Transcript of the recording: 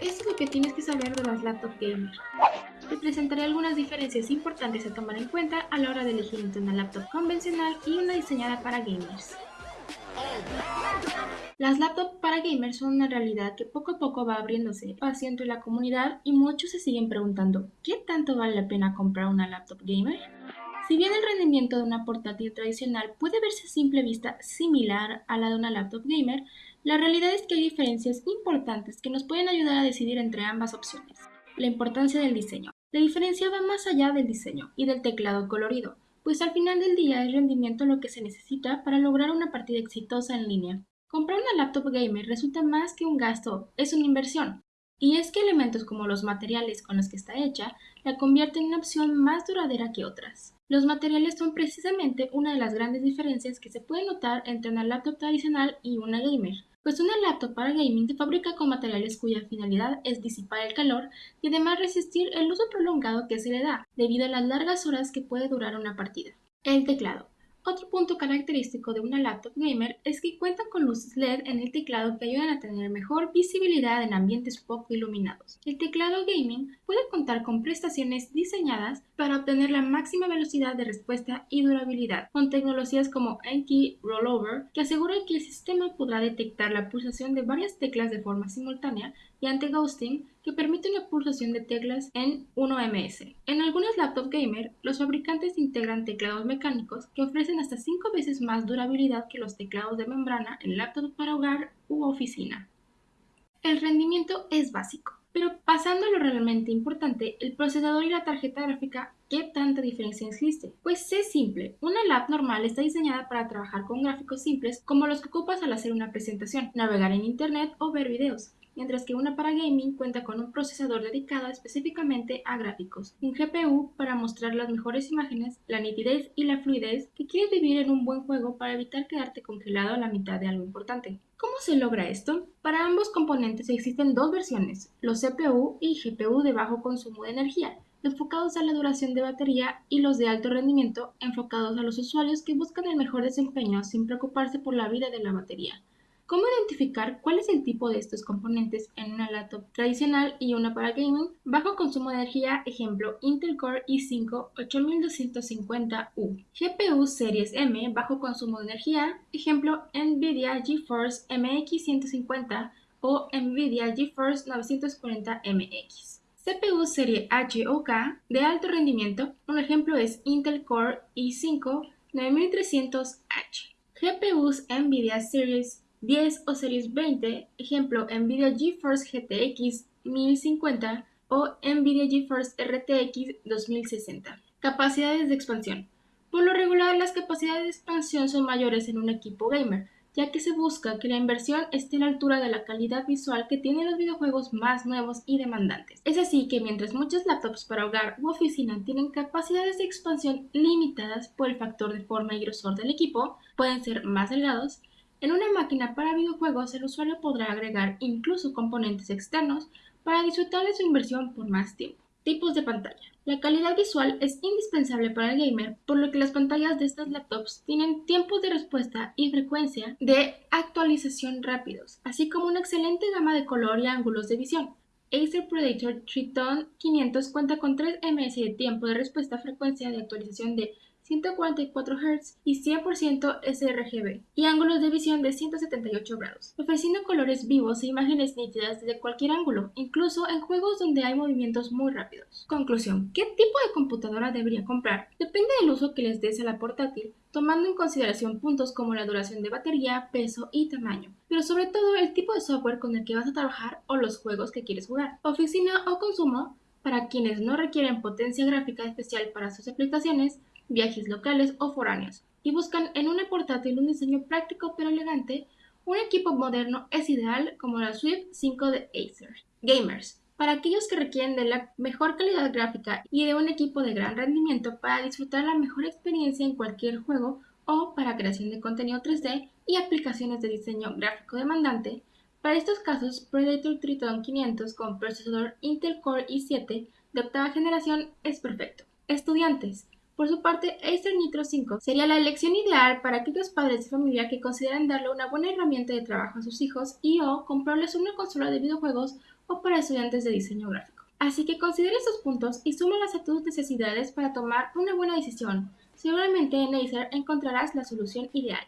Esto es lo que tienes que saber de las laptop gamer. Te presentaré algunas diferencias importantes a tomar en cuenta a la hora de elegir entre una laptop convencional y una diseñada para gamers. Las laptops para gamers son una realidad que poco a poco va abriéndose espacio entre la comunidad y muchos se siguen preguntando ¿qué tanto vale la pena comprar una laptop gamer? Si bien el rendimiento de una portátil tradicional puede verse a simple vista similar a la de una laptop gamer, la realidad es que hay diferencias importantes que nos pueden ayudar a decidir entre ambas opciones. La importancia del diseño. La diferencia va más allá del diseño y del teclado colorido, pues al final del día es rendimiento lo que se necesita para lograr una partida exitosa en línea. Comprar una laptop gamer resulta más que un gasto, es una inversión. Y es que elementos como los materiales con los que está hecha la convierten en una opción más duradera que otras. Los materiales son precisamente una de las grandes diferencias que se puede notar entre una laptop tradicional y una gamer, pues una laptop para gaming se fabrica con materiales cuya finalidad es disipar el calor y además resistir el uso prolongado que se le da, debido a las largas horas que puede durar una partida. El teclado. Otro punto característico de una laptop gamer es que cuenta con luces LED en el teclado que ayudan a tener mejor visibilidad en ambientes poco iluminados. El teclado gaming puede contar con prestaciones diseñadas para obtener la máxima velocidad de respuesta y durabilidad, con tecnologías como N-Key Rollover, que asegura que el sistema podrá detectar la pulsación de varias teclas de forma simultánea, y anti-ghosting, que permite una pulsación de teclas en 1ms. En algunas laptops gamer, los fabricantes integran teclados mecánicos que ofrecen hasta 5 veces más durabilidad que los teclados de membrana en laptops para hogar u oficina. El rendimiento es básico, pero pasando a lo realmente importante, el procesador y la tarjeta gráfica, ¿qué tanta diferencia existe? Pues es simple, una laptop normal está diseñada para trabajar con gráficos simples como los que ocupas al hacer una presentación, navegar en internet o ver videos mientras que una para gaming cuenta con un procesador dedicado específicamente a gráficos, un GPU para mostrar las mejores imágenes, la nitidez y la fluidez que quieres vivir en un buen juego para evitar quedarte congelado a la mitad de algo importante. ¿Cómo se logra esto? Para ambos componentes existen dos versiones, los CPU y GPU de bajo consumo de energía, enfocados a la duración de batería y los de alto rendimiento enfocados a los usuarios que buscan el mejor desempeño sin preocuparse por la vida de la batería. ¿Cómo identificar cuál es el tipo de estos componentes en una laptop tradicional y una para gaming? Bajo consumo de energía, ejemplo Intel Core i5 8250U. GPU Series M, bajo consumo de energía, ejemplo Nvidia GeForce MX 150 o Nvidia GeForce 940MX. CPU serie H o K de alto rendimiento, un ejemplo es Intel Core i5 9300H. GPUs Nvidia Series 10 o Series 20, ejemplo Nvidia GeForce GTX 1050 o Nvidia GeForce RTX 2060. Capacidades de expansión. Por lo regular, las capacidades de expansión son mayores en un equipo gamer, ya que se busca que la inversión esté a la altura de la calidad visual que tienen los videojuegos más nuevos y demandantes. Es así que mientras muchas laptops para hogar u oficina tienen capacidades de expansión limitadas por el factor de forma y grosor del equipo, pueden ser más delgados, en una máquina para videojuegos el usuario podrá agregar incluso componentes externos para disfrutar de su inversión por más tiempo. Tipos de pantalla. La calidad visual es indispensable para el gamer, por lo que las pantallas de estas laptops tienen tiempos de respuesta y frecuencia de actualización rápidos, así como una excelente gama de color y ángulos de visión. Acer Predator Triton 500 cuenta con 3 ms de tiempo de respuesta frecuencia de actualización de 144 Hz y 100% sRGB, y ángulos de visión de 178 grados, ofreciendo colores vivos e imágenes nítidas desde cualquier ángulo, incluso en juegos donde hay movimientos muy rápidos. Conclusión. ¿Qué tipo de computadora debería comprar? Depende del uso que les des a la portátil, tomando en consideración puntos como la duración de batería, peso y tamaño, pero sobre todo el tipo de software con el que vas a trabajar o los juegos que quieres jugar. Oficina o consumo, para quienes no requieren potencia gráfica especial para sus aplicaciones, viajes locales o foráneos, y buscan en una portátil un diseño práctico pero elegante, un equipo moderno es ideal como la Swift 5 de Acer. Gamers. Para aquellos que requieren de la mejor calidad gráfica y de un equipo de gran rendimiento para disfrutar la mejor experiencia en cualquier juego o para creación de contenido 3D y aplicaciones de diseño gráfico demandante, para estos casos Predator Triton 500 con procesador Intel Core i7 de octava generación es perfecto. Estudiantes. Por su parte, Acer Nitro 5 sería la elección ideal para aquellos padres de familia que consideran darle una buena herramienta de trabajo a sus hijos y o comprarles una consola de videojuegos o para estudiantes de diseño gráfico. Así que considera estos puntos y súmalas a tus necesidades para tomar una buena decisión. Seguramente en Acer encontrarás la solución ideal.